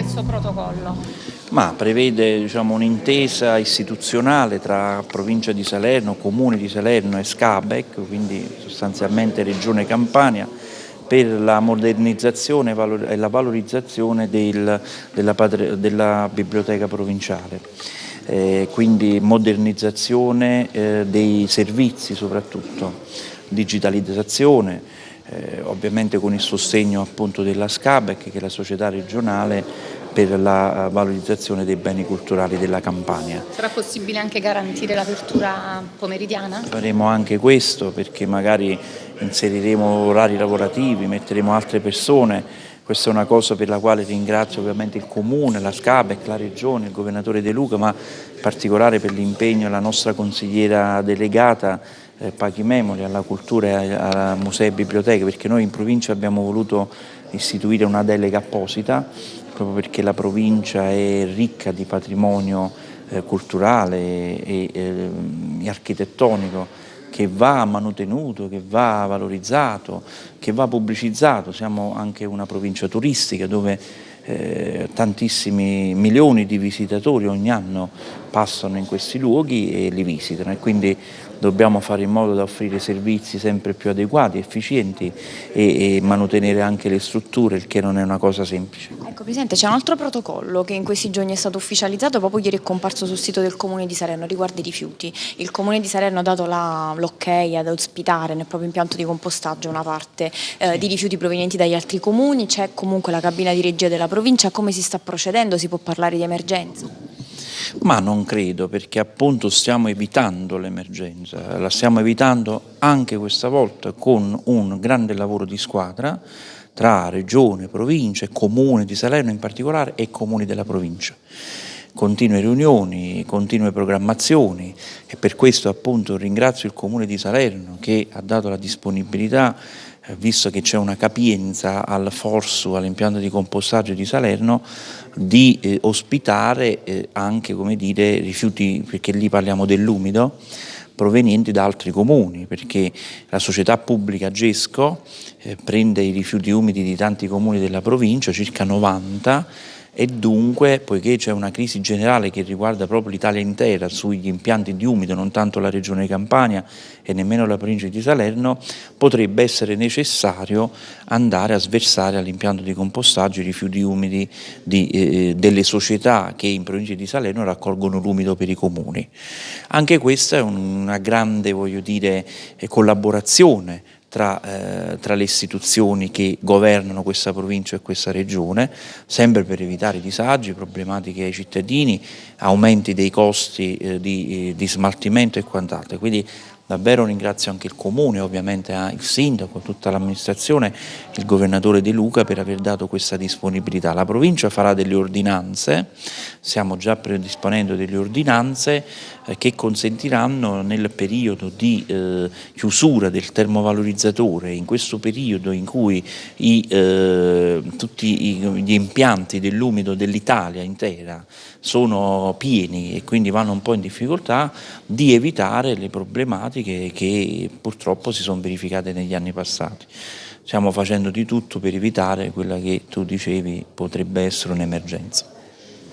questo protocollo? Ma prevede diciamo, un'intesa istituzionale tra provincia di Salerno, comune di Salerno e Scabec, quindi sostanzialmente Regione Campania, per la modernizzazione e la valorizzazione del, della, della, biblioteca provinciale. Eh, quindi modernizzazione eh, dei servizi soprattutto, digitalizzazione, eh, ovviamente con il sostegno appunto della SCABEC che è la società regionale per la eh, valorizzazione dei beni culturali della Campania. Sarà possibile anche garantire l'apertura pomeridiana? Faremo anche questo perché magari inseriremo orari lavorativi, metteremo altre persone, questa è una cosa per la quale ringrazio ovviamente il Comune, la SCABEC, la Regione, il Governatore De Luca, ma in particolare per l'impegno della nostra consigliera delegata eh, Paghi Memori alla cultura e a musei e biblioteche, perché noi in provincia abbiamo voluto istituire una delega apposita, proprio perché la provincia è ricca di patrimonio eh, culturale e, e, e architettonico che va manutenuto, che va valorizzato, che va pubblicizzato. Siamo anche una provincia turistica dove eh, tantissimi milioni di visitatori ogni anno passano in questi luoghi e li visitano e quindi dobbiamo fare in modo da offrire servizi sempre più adeguati, efficienti e, e mantenere anche le strutture, il che non è una cosa semplice. Ecco Presidente, c'è un altro protocollo che in questi giorni è stato ufficializzato, proprio ieri è comparso sul sito del Comune di Salerno, riguarda i rifiuti. Il Comune di Salerno ha dato l'ok ad ospitare nel proprio impianto di compostaggio una parte eh, di rifiuti provenienti dagli altri comuni, c'è comunque la cabina di regia della provincia, come si sta procedendo? Si può parlare di emergenza? Ma non credo perché appunto stiamo evitando l'emergenza, la stiamo evitando anche questa volta con un grande lavoro di squadra tra regione, provincia, comune di Salerno in particolare e comuni della provincia. Continue riunioni, continue programmazioni e per questo appunto ringrazio il Comune di Salerno che ha dato la disponibilità visto che c'è una capienza al Forsu, all'impianto di compostaggio di Salerno, di eh, ospitare eh, anche dire, rifiuti, perché lì parliamo dell'umido, provenienti da altri comuni, perché la società pubblica Gesco eh, prende i rifiuti umidi di tanti comuni della provincia, circa 90, e dunque, poiché c'è una crisi generale che riguarda proprio l'Italia intera sugli impianti di umido, non tanto la regione Campania e nemmeno la provincia di Salerno, potrebbe essere necessario andare a sversare all'impianto di compostaggio i rifiuti umidi di, eh, delle società che in provincia di Salerno raccolgono l'umido per i comuni. Anche questa è una grande, dire, eh, collaborazione tra, eh, tra, le istituzioni che governano questa provincia e questa regione, sempre per evitare disagi, problematiche ai cittadini, aumenti dei costi eh, di, eh, di, smaltimento e quant'altro. Quindi davvero ringrazio anche il Comune, ovviamente il Sindaco, tutta l'amministrazione, il Governatore De Luca per aver dato questa disponibilità. La provincia farà delle ordinanze, stiamo già predisponendo delle ordinanze eh, che consentiranno nel periodo di eh, chiusura del termovalorizzatore, in questo periodo in cui i, eh, tutti gli impianti dell'umido dell'Italia intera sono pieni e quindi vanno un po' in difficoltà, di evitare le problematiche che purtroppo si sono verificate negli anni passati. Stiamo facendo di tutto per evitare quella che tu dicevi potrebbe essere un'emergenza.